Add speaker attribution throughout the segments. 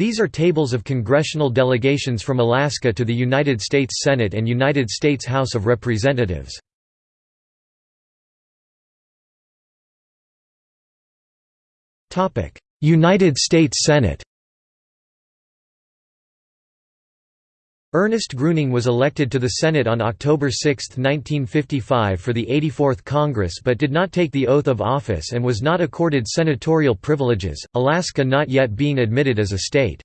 Speaker 1: These are tables of congressional delegations from Alaska to the United States Senate and United States House of Representatives. United States Senate Ernest Gruening was elected to the Senate on October 6, 1955 for the 84th Congress but did not take the oath of office and was not accorded senatorial privileges, Alaska not yet being admitted as a state.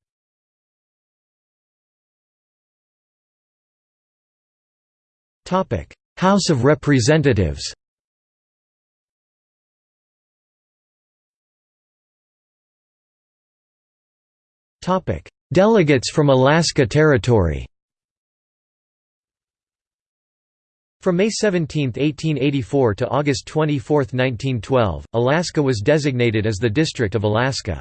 Speaker 1: House of Representatives Delegates from Alaska Territory From May 17, 1884 to August 24, 1912, Alaska was designated as the District of Alaska.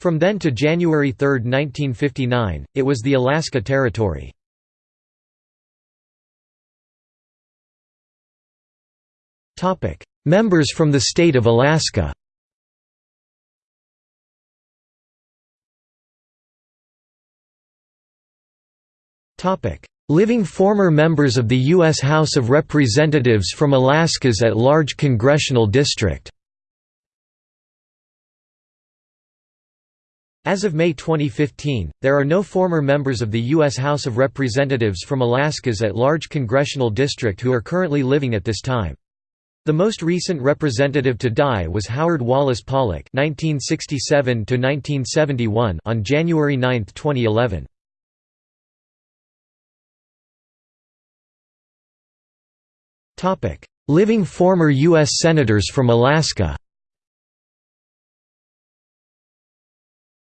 Speaker 1: From then to January 3, 1959, it was the Alaska Territory. Members from the state of Alaska Topic: Living former members of the U.S. House of Representatives from Alaska's at-large congressional district As of May 2015, there are no former members of the U.S. House of Representatives from Alaska's at-large congressional district who are currently living at this time. The most recent representative to die was Howard Wallace Pollock (1967–1971) on January 9, 2011. Living former U.S. Senators from Alaska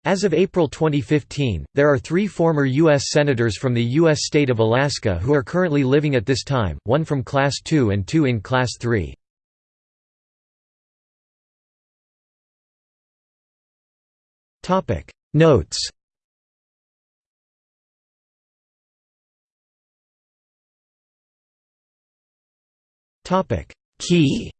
Speaker 1: As of April 2015, there are three former U.S. Senators from the U.S. state of Alaska who are currently living at this time, one from Class 2 and two in Class 3. Notes Key